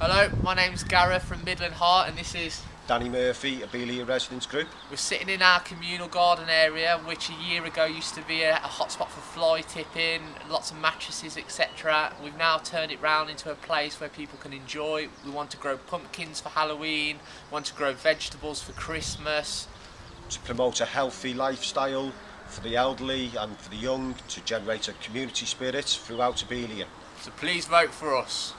Hello, my name's Gareth from Midland Heart and this is Danny Murphy, Abelia Residents Group. we're sitting in our communal garden area which a year ago used to be a, a hotspot for fly tipping, lots of mattresses etc. We've now turned it round into a place where people can enjoy. We want to grow pumpkins for Halloween, want to grow vegetables for Christmas. to promote a healthy lifestyle for the elderly and for the young to generate a community spirit throughout Abelia. So please vote for us.